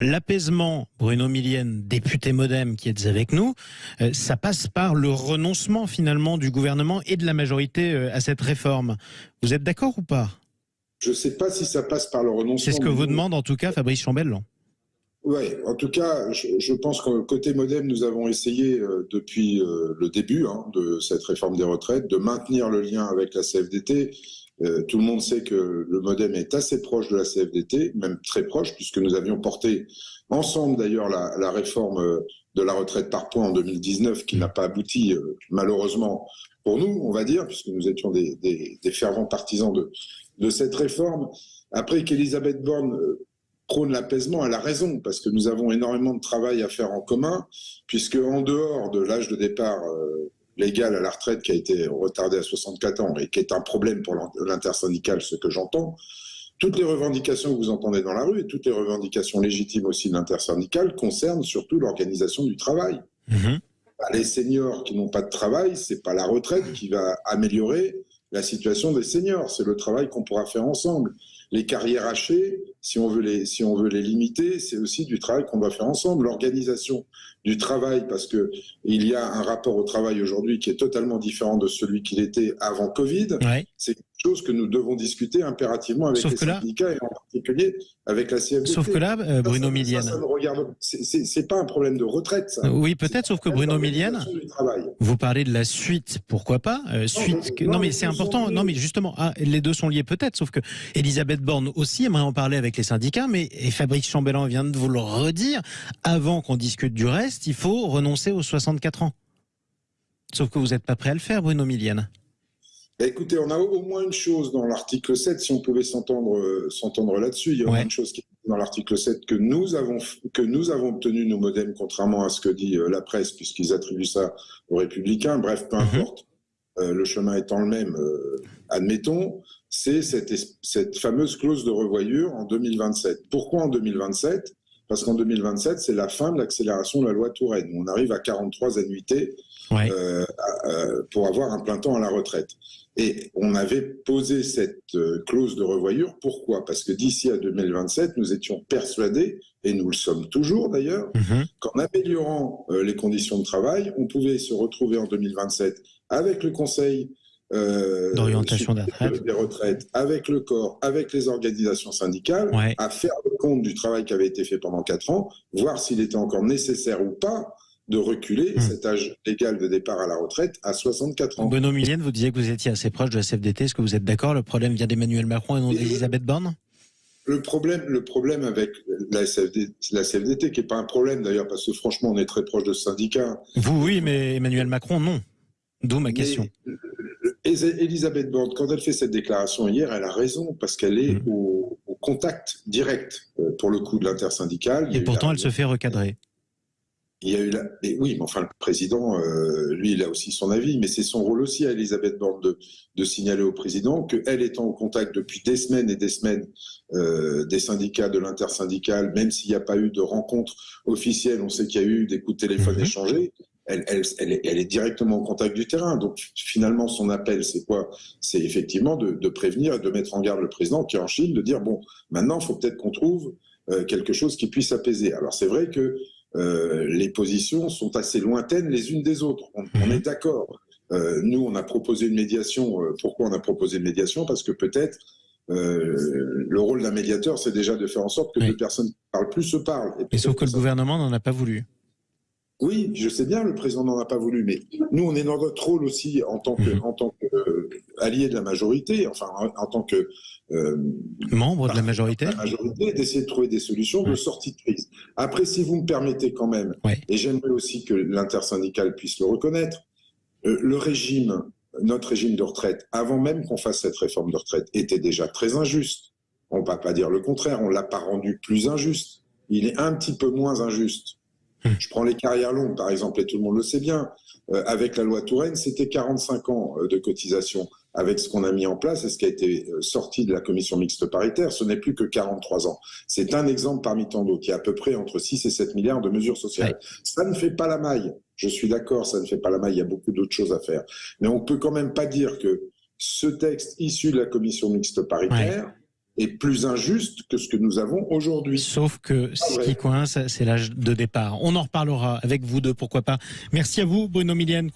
L'apaisement, Bruno Millienne, député modem qui êtes avec nous, euh, ça passe par le renoncement finalement du gouvernement et de la majorité euh, à cette réforme. Vous êtes d'accord ou pas? Je ne sais pas si ça passe par le renoncement. C'est ce que vous demande en tout cas Fabrice Chambellan. Oui, en tout cas, je, pense que côté modem, nous avons essayé euh, depuis le début hein, de cette réforme des retraites de maintenir le lien avec la CFDT euh, tout le monde sait que le modem est assez proche de la CFDT, même très proche, puisque nous avions porté ensemble d'ailleurs la, réforme euh, de la retraite par points en 2019, qui n'a pas abouti euh, malheureusement pour nous, on va dire, puisque nous étions des, fervents partisans de, de cette réforme. Après qu'Elisabeth Borne prône l'apaisement, elle a raison, parce que nous avons énormément de travail à faire en commun, puisque en dehors de l'âge de départ légal à la retraite qui a été retardé à 64 ans et qui est un problème pour l'intersyndical, ce que j'entends, toutes les revendications que vous entendez dans la rue et toutes les revendications légitimes aussi de l'intersyndical concernent surtout l'organisation du travail. Mhm. Bah, les seniors qui n'ont pas de travail, c'est pas la retraite qui va améliorer la situation des seniors, c'est le travail qu'on pourra faire ensemble. Les carrières hachées, si on veut les, si on veut les limiter, c'est aussi du travail qu'on doit faire ensemble. L'organisation du travail, parce que il y a un rapport au travail aujourd'hui qui est totalement différent de celui qu'il était avant Covid. C'est chose que nous devons discuter impérativement avec les syndicats et en particulier avec la CFDT. Sauf que là, euh, Bruno Millienne. C'est pas un problème de retraite, ça. Oui, peut-être, sauf que Bruno Millienne, vous parlez de la suite, pourquoi pas euh, Suite. Non, mais c'est important. Non, mais justement, ah, les deux sont liés peut-être, sauf que Elisabeth Borne aussi aimerait en parler avec les syndicats, mais et Fabrice Chambellan vient de vous le redire. Avant qu'on discute du reste, il faut renoncer aux 64 ans. Sauf que vous n'êtes pas prêt à le faire, Bruno Millienne. Bah, écoutez, on a au moins une chose dans l'article 7, si on pouvait s'entendre euh, s'entendre là-dessus. Il y a une chose qui est dans l'article 7 que nous avons que nous avons obtenu nos modems, contrairement à ce que dit euh, la presse, puisqu'ils attribuent ça aux républicains. Bref, peu mhm. importe. Euh, le chemin étant le même, admettons, c'est cette, cette fameuse clause de revoyure en 2027. Pourquoi en 2027 parce qu'en 2027, c'est la fin de l'accélération de la loi Touraine. On arrive à 43 annuités euh, euh, pour avoir un plein temps à la retraite. Et on avait posé cette euh, clause de revoyure. Pourquoi? Parce que d'ici à 2027, nous étions persuadés, et nous le sommes toujours d'ailleurs, mhm. qu'en améliorant les conditions de travail, on pouvait se retrouver en 2027 avec le Conseil euh, d'orientation des retraites. avec le corps, avec les organisations syndicales, à faire le compte du travail qui avait été fait pendant quatre ans, voir s'il était encore nécessaire ou pas de reculer hmm. cet âge légal de départ à la retraite à 64 ans. Benoît Millienne, vous disiez que vous étiez assez proche de la CFDT. Est-ce que vous êtes d'accord? Le problème vient d'Emmanuel Macron et non d'Elisabeth Borne? le problème, le problème avec la CFDT, la CFDT qui n'est pas un problème d'ailleurs, parce que franchement, on est très proche de ce syndicat. Vous, oui, mais Emmanuel Macron, non. D'où ma question. Elisabeth Borne, quand elle fait cette déclaration hier, elle a raison parce qu'elle est mmh. au, contact direct, euh, pour le coup, de l'intersyndicale. Et pourtant, elle se fait recadrer. Il y a eu la... oui, mais enfin, le président, euh, lui, il a aussi son avis, mais c'est son rôle aussi à Elisabeth Borne de, de signaler au président qu'elle étant au contact depuis des semaines et des semaines euh, des syndicats, de l'intersyndicale, même s'il n'y a pas eu de rencontre officielle, on sait qu'il y a eu des coups de téléphone mmh. échangés, elle, est, directement en contact du terrain. Donc finalement, son appel, c'est quoi? C'est effectivement de, prévenir et de mettre en garde le président qui est en Chine, de dire, bon, maintenant, il faut peut-être qu'on trouve euh, quelque chose qui puisse apaiser. Alors c'est vrai que euh, les positions sont assez lointaines les unes des autres. On, mhm. est d'accord. Euh, nous, on a proposé une médiation. pourquoi on a proposé une médiation? Parce que peut-être le rôle d'un médiateur, c'est déjà de faire en sorte que deux personnes qui parlent plus se parle. Et, sauf que le gouvernement n'en a pas voulu. Oui, je sais bien, le président n'en a pas voulu, mais nous, on est dans notre rôle aussi en tant que, mhm. en tant que euh, allié de la majorité, enfin en, tant que euh, membre de la majorité, d'essayer de trouver des solutions de sortie de crise. Après, si vous me permettez quand même, et j'aimerais aussi que l'intersyndicale puisse le reconnaître, euh, le régime, notre régime de retraite, avant même qu'on fasse cette réforme de retraite, était déjà très injuste. On ne va pas dire le contraire, on l'a pas rendu plus injuste. Il est un petit peu moins injuste. Je prends les carrières longues, par exemple, et tout le monde le sait bien. Euh, avec la loi Touraine, c'était 45 ans euh, de cotisation. Avec ce qu'on a mis en place et ce qui a été euh, sorti de la commission mixte paritaire, ce n'est plus que 43 ans. C'est un exemple parmi tant d'autres. Il y a à peu près entre 6 et 7 milliards de mesures sociales. Ça ne fait pas la maille. Je suis d'accord, ça ne fait pas la maille. Il y a beaucoup d'autres choses à faire. Mais on peut quand même pas dire que ce texte issu de la commission mixte paritaire est plus injuste que ce que nous avons aujourd'hui. Sauf que ce qui coince, c'est l'âge de départ. On en reparlera avec vous deux, pourquoi pas. Merci à vous, Bruno Millienne.